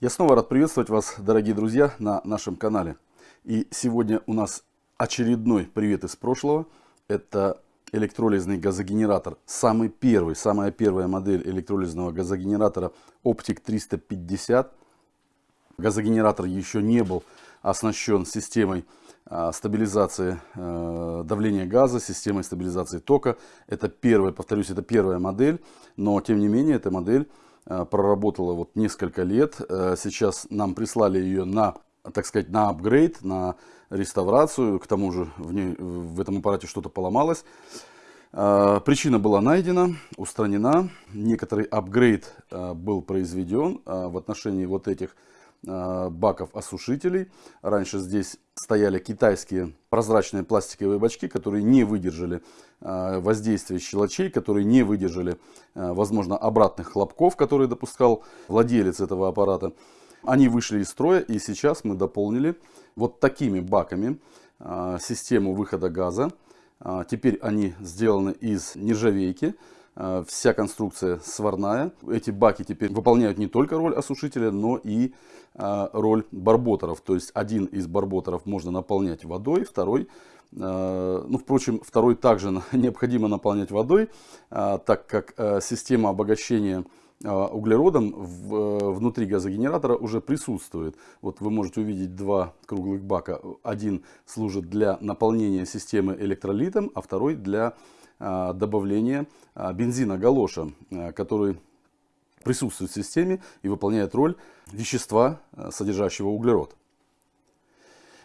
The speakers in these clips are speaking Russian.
Я снова рад приветствовать вас, дорогие друзья, на нашем канале. И сегодня у нас очередной привет из прошлого. Это электролизный газогенератор. Самый первый, самая первая модель электролизного газогенератора Optic 350. Газогенератор еще не был оснащен системой а, стабилизации э, давления газа, системой стабилизации тока. Это первая, повторюсь, это первая модель, но тем не менее эта модель проработала вот несколько лет. Э, сейчас нам прислали ее на, так сказать, на апгрейд, на реставрацию. К тому же в, ней, в этом аппарате что-то поломалось. Э, причина была найдена, устранена. Некоторый апгрейд был произведен в отношении вот этих баков осушителей. Раньше здесь стояли китайские прозрачные пластиковые бачки, которые не выдержали воздействия щелочей, которые не выдержали, возможно, обратных хлопков, которые допускал владелец этого аппарата. Они вышли из строя, и сейчас мы дополнили вот такими баками систему выхода газа. Теперь они сделаны из нержавейки. Э, вся конструкция сварная. Эти баки теперь выполняют не только роль осушителя, но и э, роль барботеров. То есть один из барботеров можно наполнять водой, второй э, ну, впрочем, второй также необходимо наполнять водой, так как система обогащения углеродом внутри газогенератора уже присутствует. Вот вы можете увидеть два круглых бака. Один служит для наполнения системы электролитом, а второй для а, добавления а, бензина галоша, а, который присутствует в системе и выполняет роль вещества, содержащего углерод.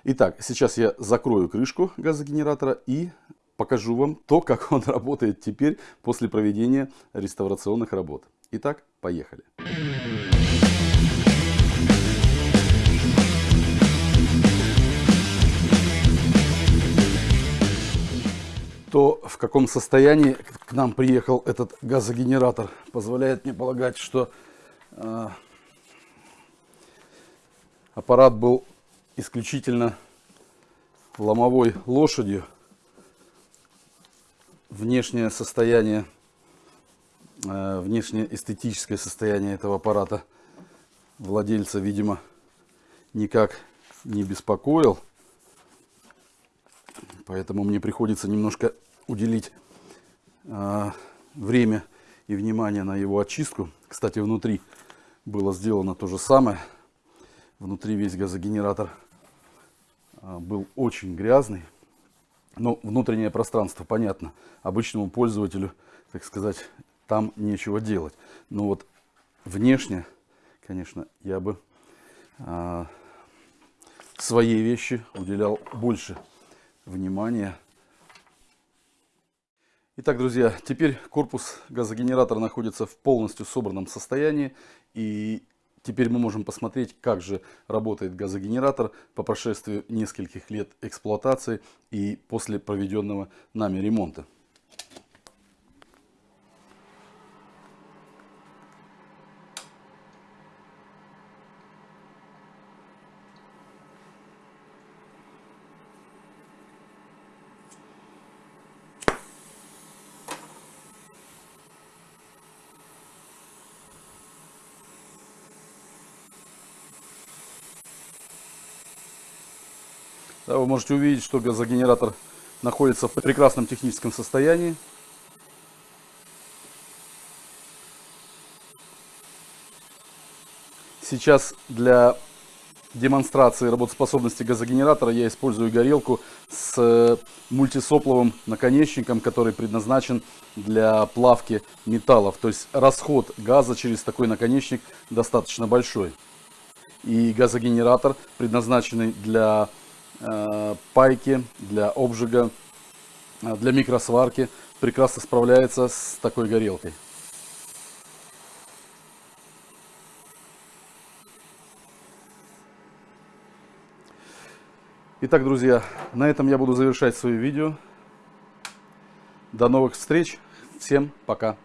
Итак, сейчас я закрою крышку газогенератора и покажу вам то, как он работает теперь после проведения реставрационных работ. Итак, поехали. То в каком состоянии к нам приехал этот газогенератор позволяет мне полагать, что э, аппарат был исключительно ломовой лошадью. Внешнее состояние, э, внешнее эстетическое состояние этого аппарата владельца, видимо, никак не беспокоил. Поэтому мне приходится немножко уделить э, время и внимание на его очистку. Кстати, внутри было сделано то же самое. Внутри весь газогенератор э, был очень грязный. Но внутреннее пространство, понятно, обычному пользователю, так сказать, там нечего делать. Но вот внешне, конечно, я бы э, своей вещи уделял больше внимания Итак, друзья, теперь корпус газогенератора находится в полностью собранном состоянии. И теперь мы можем посмотреть, как же работает газогенератор по прошествии нескольких лет эксплуатации и после проведенного нами ремонта. Да, вы можете увидеть, что газогенератор находится в прекрасном техническом состоянии. Сейчас для демонстрации работоспособности газогенератора я использую горелку с мультисопловым наконечником, который предназначен для плавки металлов. То есть расход газа через такой наконечник достаточно большой. И газогенератор, предназначенный для Э, пайки, для обжига, э, для микросварки прекрасно справляется с такой горелкой. Итак, друзья, на этом я буду завершать свое видео. До новых встреч. Всем пока.